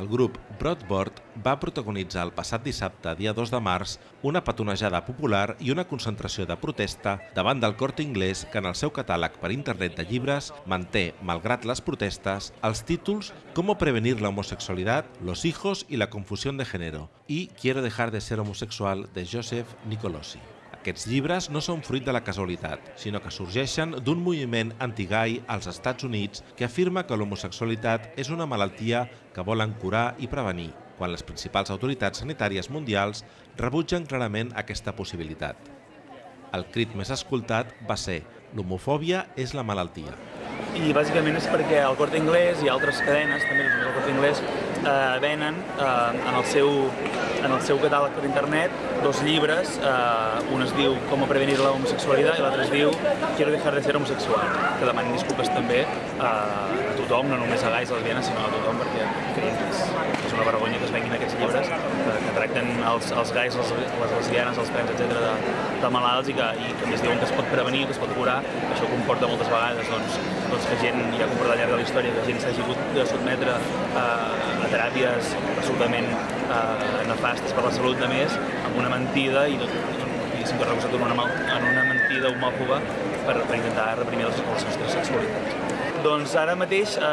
El grup Broadboard va protagonitzar el passat dissabte, dia 2 de març, una petonejada popular i una concentració de protesta davant del Corte Inglés que en el seu catàleg per internet de llibres manté, malgrat les protestes, els títols Cómo prevenir la homosexualidad, Los hijos y la confusión de género i Quiero dejar de ser homosexual de Joseph Nicolosi. Aquests llibres no són fruit de la casualitat, sinó que sorgeixen d'un moviment antigai als Estats Units que afirma que l'homosexualitat és una malaltia que volen curar i prevenir, quan les principals autoritats sanitàries mundials rebutgen clarament aquesta possibilitat. El crit més escoltat va ser «L'homofòbia és la malaltia». I bàsicament és perquè el Corte Inglés i altres cadenes, també el Corte Inglés, eh, venen eh, en, el seu, en el seu catàleg per internet dos llibres, eh, un es diu Com prevenir la homosexualitat i l'altre es diu Quiero dejar de ser homosexual, que demanen disculpes també eh, a tothom, no només a gais, lesbianes, sinó a tothom, perquè creiem que és, és una vergonya que es venguin aquests llibres, que, que tracten els, els gais, les, les lesbianes, els trans, etc de, de malalts i que, i que més diuen que es pot prevenir, que es pot curar, això comporta moltes vegades doncs, doncs que gent, ja ha comportat al llarg de la història, que gent s'hagi hagut de sotmetre a, a teràpies absolutament eh, nefastes per la salut de més, amb una mentida i, i sempre recolzat en una, en una mentida homòfoba per, per intentar reprimir les, les nostres sexualitats. Doncs ara mateix eh,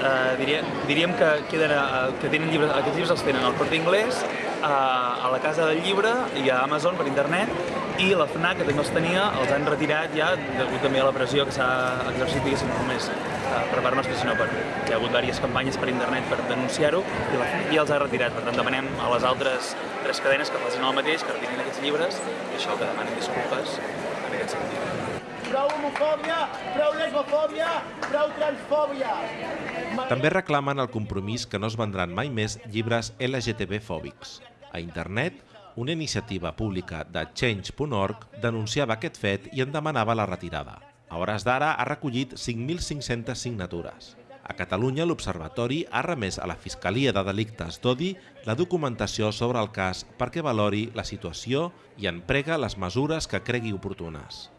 eh, diria, diríem que, queden, eh, que tenen llibres, aquests llibres els tenen al Corte Inglés, eh, a la Casa del Llibre i a Amazon per internet i la FNAC, que també els tenia, els han retirat ja degut també a la pressió que s'ha exercit, diguéssim, no només eh, per part nostra, sinó per... Hi ha hagut diverses campanyes per internet per denunciar-ho i la FNAC ja els ha retirat. Per tant, demanem a les altres tres cadenes que facin el mateix, que retirin aquests llibres i això, que demanen disculpes en aquest sentit. Prou homofòbia, prou lesbofòbia, prou transfòbia. També reclamen el compromís que no es vendran mai més llibres LGTB-fòbics. A internet, una iniciativa pública de Change.org denunciava aquest fet i en demanava la retirada. A hores d'ara ha recollit 5.500 signatures. A Catalunya, l'Observatori ha remès a la Fiscalia de Delictes d'Odi la documentació sobre el cas perquè valori la situació i en prega les mesures que cregui oportunes.